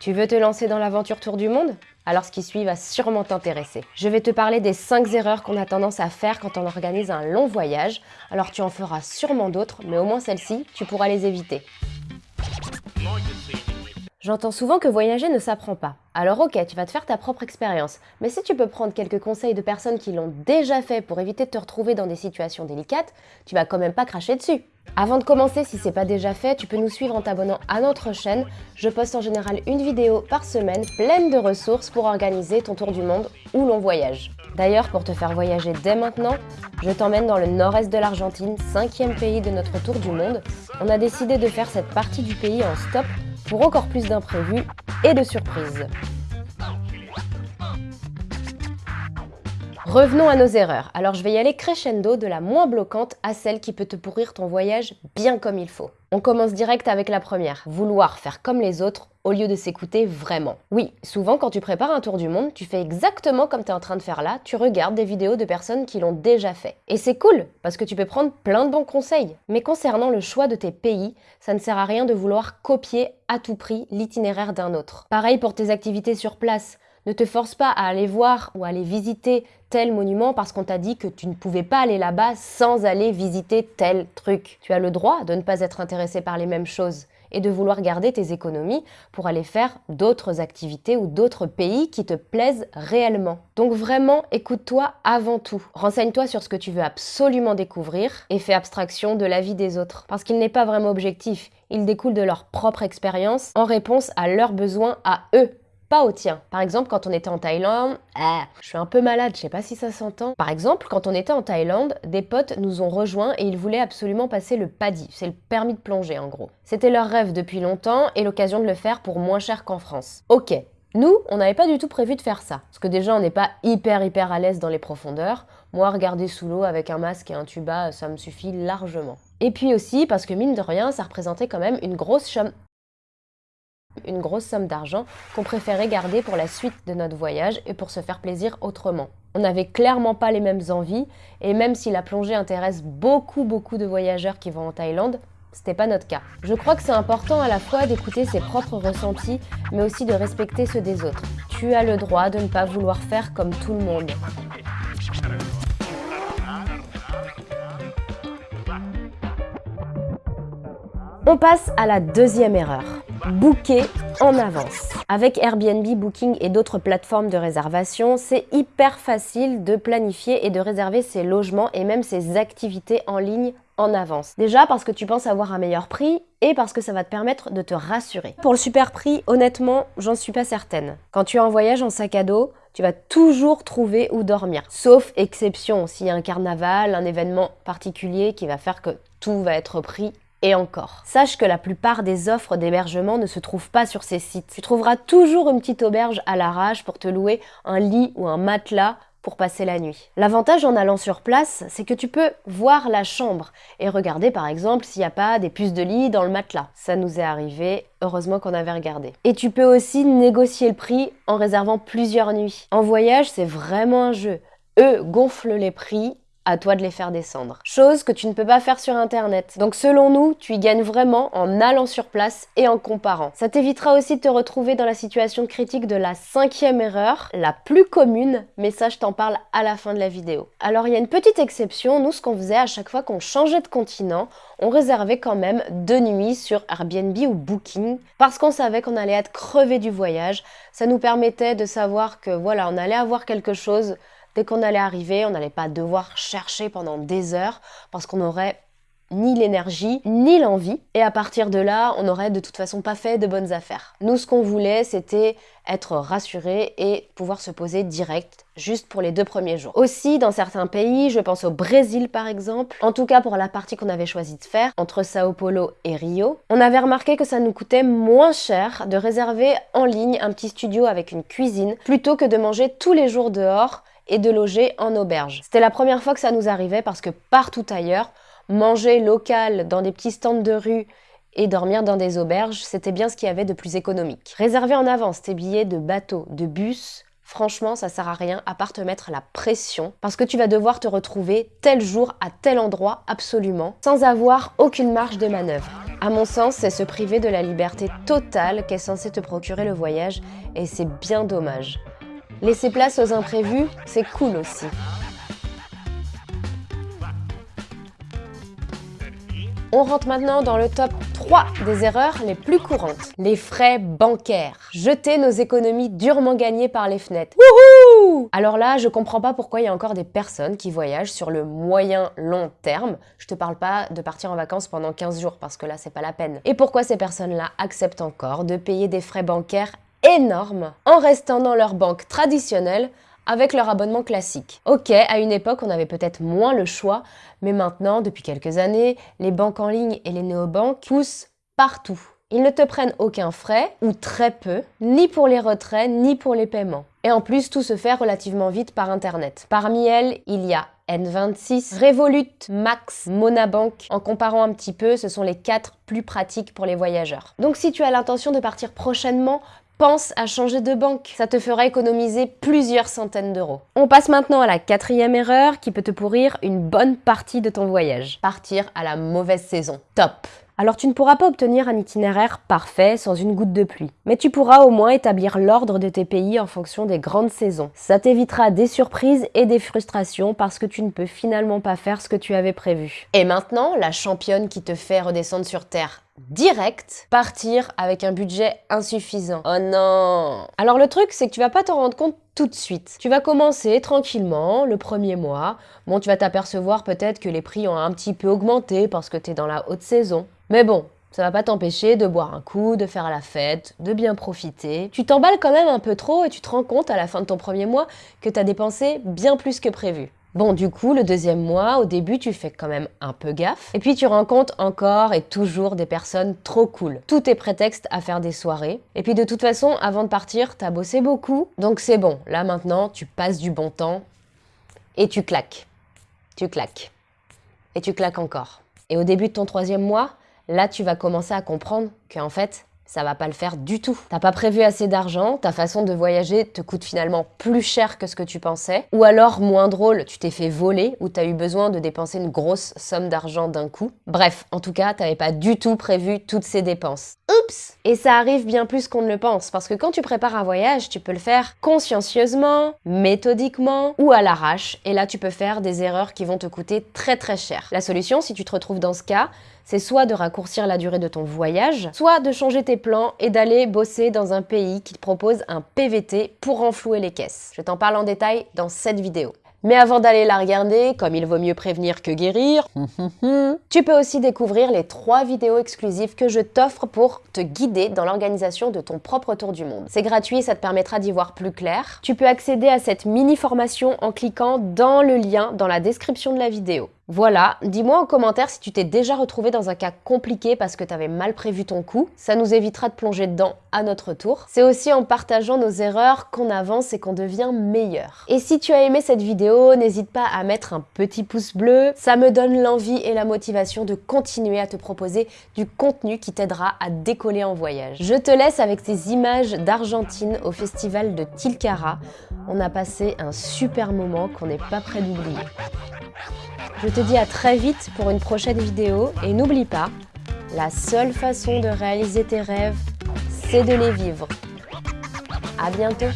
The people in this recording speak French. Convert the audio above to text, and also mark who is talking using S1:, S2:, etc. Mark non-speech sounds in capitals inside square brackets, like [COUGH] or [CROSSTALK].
S1: Tu veux te lancer dans l'aventure Tour du Monde? Alors ce qui suit va sûrement t'intéresser. Je vais te parler des 5 erreurs qu'on a tendance à faire quand on organise un long voyage. Alors tu en feras sûrement d'autres, mais au moins celles-ci, tu pourras les éviter. J'entends souvent que voyager ne s'apprend pas. Alors ok, tu vas te faire ta propre expérience, mais si tu peux prendre quelques conseils de personnes qui l'ont déjà fait pour éviter de te retrouver dans des situations délicates, tu vas quand même pas cracher dessus. Avant de commencer, si c'est pas déjà fait, tu peux nous suivre en t'abonnant à notre chaîne. Je poste en général une vidéo par semaine pleine de ressources pour organiser ton tour du monde où l'on voyage. D'ailleurs, pour te faire voyager dès maintenant, je t'emmène dans le nord-est de l'Argentine, cinquième pays de notre tour du monde. On a décidé de faire cette partie du pays en stop pour encore plus d'imprévus et de surprises. Revenons à nos erreurs. Alors je vais y aller crescendo de la moins bloquante à celle qui peut te pourrir ton voyage bien comme il faut. On commence direct avec la première, vouloir faire comme les autres au lieu de s'écouter vraiment. Oui, souvent quand tu prépares un tour du monde, tu fais exactement comme tu es en train de faire là, tu regardes des vidéos de personnes qui l'ont déjà fait. Et c'est cool, parce que tu peux prendre plein de bons conseils. Mais concernant le choix de tes pays, ça ne sert à rien de vouloir copier à tout prix l'itinéraire d'un autre. Pareil pour tes activités sur place. Ne te force pas à aller voir ou aller visiter tel monument parce qu'on t'a dit que tu ne pouvais pas aller là-bas sans aller visiter tel truc. Tu as le droit de ne pas être intéressé par les mêmes choses et de vouloir garder tes économies pour aller faire d'autres activités ou d'autres pays qui te plaisent réellement. Donc vraiment, écoute-toi avant tout. Renseigne-toi sur ce que tu veux absolument découvrir et fais abstraction de la vie des autres. Parce qu'il n'est pas vraiment objectif, il découle de leur propre expérience en réponse à leurs besoins à eux pas au tien. Par exemple, quand on était en Thaïlande, ah, je suis un peu malade, je sais pas si ça s'entend. Par exemple, quand on était en Thaïlande, des potes nous ont rejoints et ils voulaient absolument passer le PADI, c'est le permis de plonger en gros. C'était leur rêve depuis longtemps et l'occasion de le faire pour moins cher qu'en France. Ok, nous, on n'avait pas du tout prévu de faire ça. Parce que déjà, on n'est pas hyper hyper à l'aise dans les profondeurs. Moi, regarder sous l'eau avec un masque et un tuba, ça me suffit largement. Et puis aussi parce que mine de rien, ça représentait quand même une grosse somme une grosse somme d'argent qu'on préférait garder pour la suite de notre voyage et pour se faire plaisir autrement. On n'avait clairement pas les mêmes envies et même si la plongée intéresse beaucoup beaucoup de voyageurs qui vont en Thaïlande, c'était pas notre cas. Je crois que c'est important à la fois d'écouter ses propres ressentis, mais aussi de respecter ceux des autres. Tu as le droit de ne pas vouloir faire comme tout le monde. On passe à la deuxième erreur. Booker en avance. Avec Airbnb, Booking et d'autres plateformes de réservation, c'est hyper facile de planifier et de réserver ses logements et même ses activités en ligne en avance. Déjà parce que tu penses avoir un meilleur prix et parce que ça va te permettre de te rassurer. Pour le super prix, honnêtement, j'en suis pas certaine. Quand tu es en voyage en sac à dos, tu vas toujours trouver où dormir. Sauf exception, s'il y a un carnaval, un événement particulier qui va faire que tout va être pris et encore. Sache que la plupart des offres d'hébergement ne se trouvent pas sur ces sites. Tu trouveras toujours une petite auberge à l'arrache pour te louer un lit ou un matelas pour passer la nuit. L'avantage en allant sur place, c'est que tu peux voir la chambre et regarder par exemple s'il n'y a pas des puces de lit dans le matelas. Ça nous est arrivé, heureusement qu'on avait regardé. Et tu peux aussi négocier le prix en réservant plusieurs nuits. En voyage, c'est vraiment un jeu. Eux gonflent les prix à toi de les faire descendre. Chose que tu ne peux pas faire sur internet. Donc selon nous, tu y gagnes vraiment en allant sur place et en comparant. Ça t'évitera aussi de te retrouver dans la situation critique de la cinquième erreur, la plus commune, mais ça je t'en parle à la fin de la vidéo. Alors il y a une petite exception, nous ce qu'on faisait à chaque fois qu'on changeait de continent, on réservait quand même deux nuits sur Airbnb ou Booking parce qu'on savait qu'on allait être crevé du voyage. Ça nous permettait de savoir que voilà, on allait avoir quelque chose Dès qu'on allait arriver, on n'allait pas devoir chercher pendant des heures parce qu'on n'aurait ni l'énergie, ni l'envie. Et à partir de là, on n'aurait de toute façon pas fait de bonnes affaires. Nous, ce qu'on voulait, c'était être rassuré et pouvoir se poser direct, juste pour les deux premiers jours. Aussi, dans certains pays, je pense au Brésil par exemple, en tout cas pour la partie qu'on avait choisi de faire, entre Sao Paulo et Rio, on avait remarqué que ça nous coûtait moins cher de réserver en ligne un petit studio avec une cuisine, plutôt que de manger tous les jours dehors et de loger en auberge. C'était la première fois que ça nous arrivait parce que partout ailleurs, manger local dans des petits stands de rue et dormir dans des auberges, c'était bien ce qu'il y avait de plus économique. Réserver en avance tes billets de bateau, de bus, franchement, ça sert à rien à part te mettre la pression parce que tu vas devoir te retrouver tel jour à tel endroit absolument sans avoir aucune marge de manœuvre. À mon sens, c'est se priver de la liberté totale qu'est censé te procurer le voyage, et c'est bien dommage. Laisser place aux imprévus, c'est cool aussi. On rentre maintenant dans le top 3 des erreurs les plus courantes. Les frais bancaires. Jeter nos économies durement gagnées par les fenêtres. Wouhou Alors là, je comprends pas pourquoi il y a encore des personnes qui voyagent sur le moyen long terme. Je te parle pas de partir en vacances pendant 15 jours parce que là, c'est pas la peine. Et pourquoi ces personnes-là acceptent encore de payer des frais bancaires énormes en restant dans leur banque traditionnelle avec leur abonnement classique. Ok, à une époque, on avait peut-être moins le choix, mais maintenant, depuis quelques années, les banques en ligne et les néobanques poussent partout. Ils ne te prennent aucun frais, ou très peu, ni pour les retraits, ni pour les paiements. Et en plus, tout se fait relativement vite par Internet. Parmi elles, il y a N26, Revolut, Max, Monabank. En comparant un petit peu, ce sont les quatre plus pratiques pour les voyageurs. Donc si tu as l'intention de partir prochainement, pense à changer de banque. Ça te fera économiser plusieurs centaines d'euros. On passe maintenant à la quatrième erreur qui peut te pourrir une bonne partie de ton voyage. Partir à la mauvaise saison. Top alors tu ne pourras pas obtenir un itinéraire parfait sans une goutte de pluie, mais tu pourras au moins établir l'ordre de tes pays en fonction des grandes saisons. Ça t'évitera des surprises et des frustrations parce que tu ne peux finalement pas faire ce que tu avais prévu. Et maintenant, la championne qui te fait redescendre sur Terre direct, partir avec un budget insuffisant. Oh non Alors le truc, c'est que tu vas pas t'en rendre compte tout de suite. Tu vas commencer tranquillement le premier mois. Bon, tu vas t'apercevoir peut-être que les prix ont un petit peu augmenté parce que tu es dans la haute saison. Mais bon, ça va pas t'empêcher de boire un coup, de faire la fête, de bien profiter. Tu t'emballes quand même un peu trop et tu te rends compte à la fin de ton premier mois que tu as dépensé bien plus que prévu. Bon, du coup, le deuxième mois, au début, tu fais quand même un peu gaffe. Et puis, tu rencontres encore et toujours des personnes trop cool. Tout est prétexte à faire des soirées. Et puis, de toute façon, avant de partir, t'as bossé beaucoup. Donc, c'est bon. Là, maintenant, tu passes du bon temps et tu claques. Tu claques. Et tu claques encore. Et au début de ton troisième mois, là, tu vas commencer à comprendre qu'en fait, ça va pas le faire du tout. T'as pas prévu assez d'argent, ta façon de voyager te coûte finalement plus cher que ce que tu pensais, ou alors, moins drôle, tu t'es fait voler ou t'as eu besoin de dépenser une grosse somme d'argent d'un coup. Bref, en tout cas, t'avais pas du tout prévu toutes ces dépenses. Oups Et ça arrive bien plus qu'on ne le pense, parce que quand tu prépares un voyage, tu peux le faire consciencieusement, méthodiquement ou à l'arrache, et là tu peux faire des erreurs qui vont te coûter très très cher. La solution, si tu te retrouves dans ce cas, c'est soit de raccourcir la durée de ton voyage, soit de changer tes plans et d'aller bosser dans un pays qui te propose un PVT pour renflouer les caisses. Je t'en parle en détail dans cette vidéo. Mais avant d'aller la regarder, comme il vaut mieux prévenir que guérir, [LAUGHS] tu peux aussi découvrir les trois vidéos exclusives que je t'offre pour te guider dans l'organisation de ton propre tour du monde. C'est gratuit, ça te permettra d'y voir plus clair. Tu peux accéder à cette mini formation en cliquant dans le lien dans la description de la vidéo. Voilà, dis-moi en commentaire si tu t'es déjà retrouvé dans un cas compliqué parce que tu avais mal prévu ton coup. Ça nous évitera de plonger dedans à notre tour. C'est aussi en partageant nos erreurs qu'on avance et qu'on devient meilleur. Et si tu as aimé cette vidéo, n'hésite pas à mettre un petit pouce bleu. Ça me donne l'envie et la motivation de continuer à te proposer du contenu qui t'aidera à décoller en voyage. Je te laisse avec ces images d'Argentine au festival de Tilcara. On a passé un super moment qu'on n'est pas prêt d'oublier. Je te dis à très vite pour une prochaine vidéo et n'oublie pas, la seule façon de réaliser tes rêves, c'est de les vivre. À bientôt